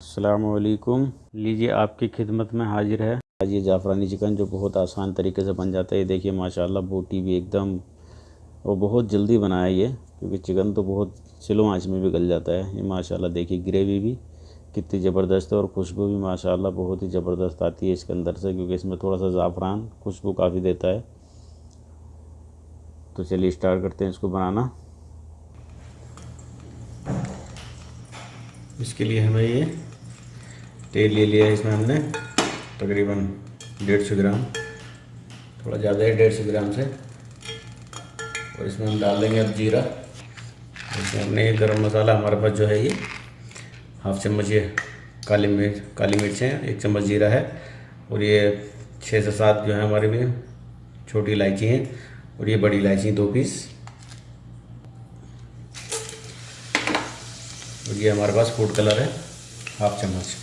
असलकुम लीजिए आपकी खिदमत में हाजिर है। आज ये जाफ़रानी चिकन जो बहुत आसान तरीके से बन जाता है, ये देखिए माशाल्लाह बोटी भी एकदम, वो बहुत जल्दी बनाया ये, क्योंकि चिकन तो बहुत स्लो आँच में भी गल जाता है। ये माशाल्लाह देखिए ग्रेवी भी कितनी ज़बरदस्त है और खुशबू भी माशाल्लाह बहुत ही ज़बरदस्त आती है इसके अंदर से, क्योंकि इसमें थोड़ा सा ज़ाफ़रान खुशबू काफ़ी देता है। तो चलिए स्टार्ट करते हैं इसको बनाना। इसके लिए हमें ये तेल ले लिया है इसमें हमने, तकरीबन डेढ़ सौ ग्राम। थोड़ा ज़्यादा है, डेढ़ सौ ग्राम से। और इसमें हम डाल देंगे अब जीरा। इसमें हमने ये गर्म मसाला, हमारे पास जो है ये हाफ़ चम्मच ये काली मिर्च काली मिर्च है, एक चम्मच जीरा है। और ये छः से सात जो है हमारे में छोटी इलायची हैं, और ये बड़ी इलायची दो पीस। और ये हमारे पास फ़ूड कलर है हाफ़ चम्मच।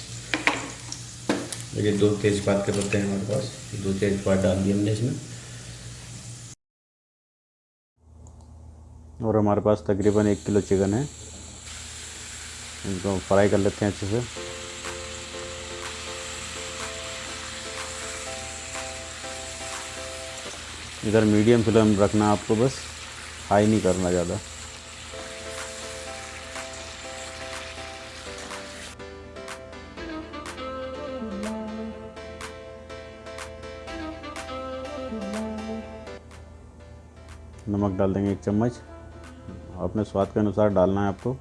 ये दो तेज़पात के पत्ते हैं हमारे पास। दो तेज़पात डाल दिए हमने इसमें। और हमारे पास तकरीबन एक किलो चिकन है। इनको फ्राई कर लेते हैं अच्छे से। इधर मीडियम फ्लेम रखना आपको बस। हाई नहीं करना ज़्यादा। नमक डाल देंगे एक चम्मच। अपने स्वाद के अनुसार डालना है आपको।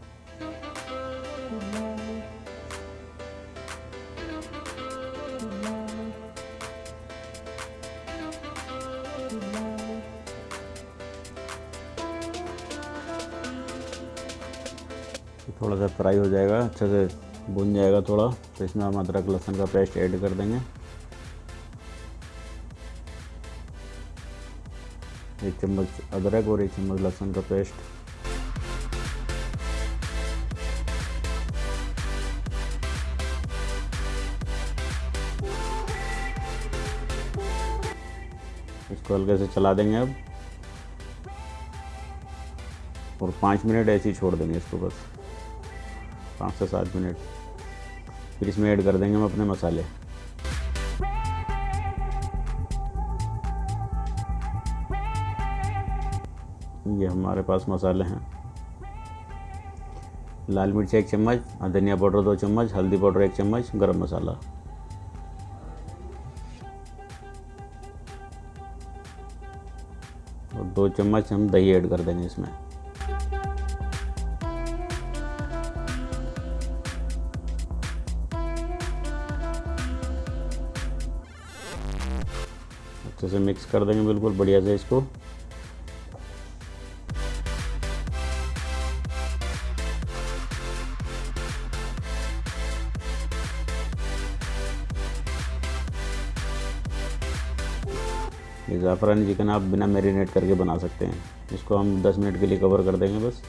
थोड़ा सा फ्राई हो जाएगा, अच्छे से भुन जाएगा थोड़ा। तो इसमें हम अदरक लहसुन का पेस्ट ऐड कर देंगे। एक चम्मच अदरक और एक चम्मच लहसुन का पेस्ट। इसको हल्के से चला देंगे अब। और पाँच मिनट ऐसे ही छोड़ देंगे इसको बस। पाँच से सात मिनट। फिर इसमें ऐड कर देंगे हम अपने मसाले। ये हमारे पास मसाले हैं। लाल मिर्च एक चम्मच, धनिया पाउडर दो चम्मच, हल्दी पाउडर एक चम्मच, गरम मसाला। और दो चम्मच हम दही ऐड कर देंगे इसमें। अच्छे से मिक्स कर देंगे बिल्कुल बढ़िया से इसको। ये ज़ाफ़रानी चिकन आप बिना मैरिनेट करके बना सकते हैं। इसको हम 10 मिनट के लिए कवर कर देंगे बस।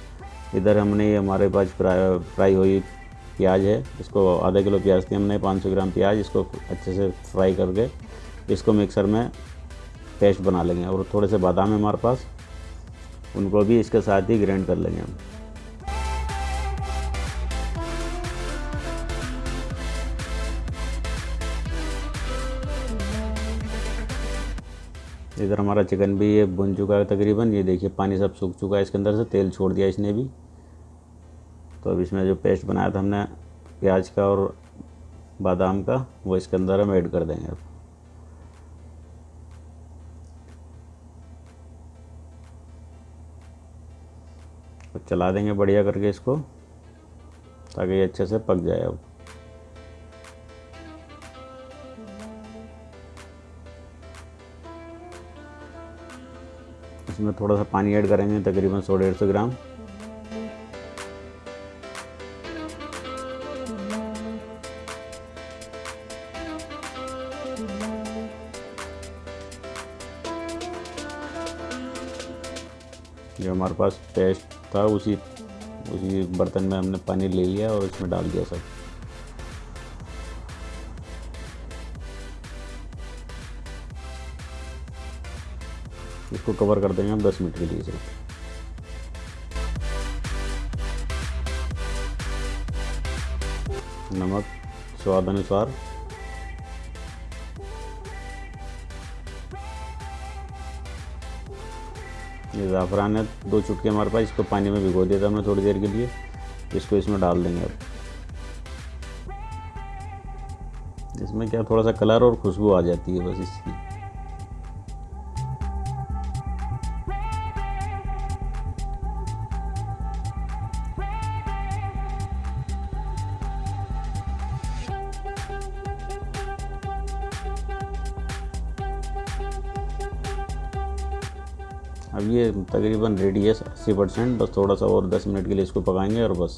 इधर हमने ये हमारे पास फ्राई फ्राई हुई प्याज है। इसको आधा किलो प्याज थी हमने 500 ग्राम प्याज। इसको अच्छे से फ्राई करके इसको मिक्सर में पेस्ट बना लेंगे। और थोड़े से बादाम है हमारे पास। उनको भी इसके साथ ही ग्राइंड कर लेंगे हम। इधर हमारा चिकन भी ये बुन चुका है तकरीबन। ये देखिए, पानी सब सूख चुका है इसके अंदर से, तेल छोड़ दिया इसने भी। तो अब इसमें जो पेस्ट बनाया था हमने, प्याज का और बादाम का, वो इसके अंदर हम ऐड कर देंगे अब। तो चला देंगे बढ़िया करके इसको, ताकि ये अच्छे से पक जाए अब। इसमें थोड़ा सा पानी ऐड करेंगे, तकरीबन सौ डेढ़ सौ ग्राम। जो हमारे पास पेस्ट था, उसी उसी बर्तन में हमने पानी ले लिया और इसमें डाल दिया सब। इसको कवर कर देंगे हम 10 मिनट के लिए सिर्फ़। नमक, स्वाद अनुसार। ये ज़ाफ़रान है, दो चुटके हमारे पास, इसको पानी में भिगो दिया था हमने थोड़ी देर के लिए। इसको इसमें डाल देंगे अब। इसमें क्या थोड़ा सा कलर और खुशबू आ जाती है बस इसकी। अब ये तकरीबन रेडी है, अस्सी परसेंट, बस थोड़ा सा और दस मिनट के लिए इसको पकाएँगे और बस।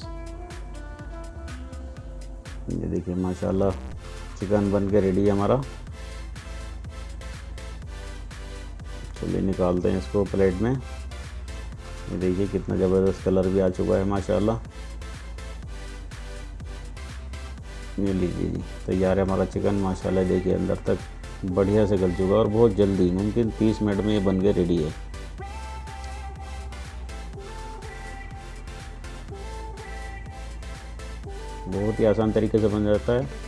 ये देखिए, माशाल्लाह, चिकन बन के रेडी है हमारा। चलिए निकालते हैं इसको प्लेट में। ये देखिए, कितना ज़बरदस्त कलर भी आ चुका है, माशाल्लाह। ये लीजिए जी, तैयार है हमारा चिकन, माशाल्लाह, देखिए, अंदर तक बढ़िया से गल चुका है और बहुत जल्दी, मुमकिन 30 मिनट में ये बन के रेडी है। बहुत ही आसान तरीके से बन जाता है।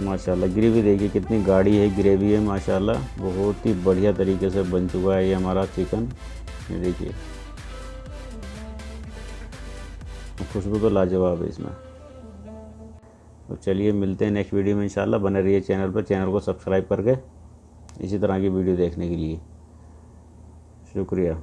माशाल्लाह, ग्रेवी देखिए कितनी गाढ़ी है, ग्रेवी है, माशाल्लाह, बहुत ही बढ़िया तरीके से बन चुका है ये हमारा चिकन। ये देखिए। खुशबू तो लाजवाब है इसमें। तो चलिए मिलते हैं नेक्स्ट वीडियो में इंशाल्लाह, बने रहिए चैनल पर चैनल को सब्सक्राइब करके, इसी तरह की वीडियो देखने के लिए। शुक्रिया।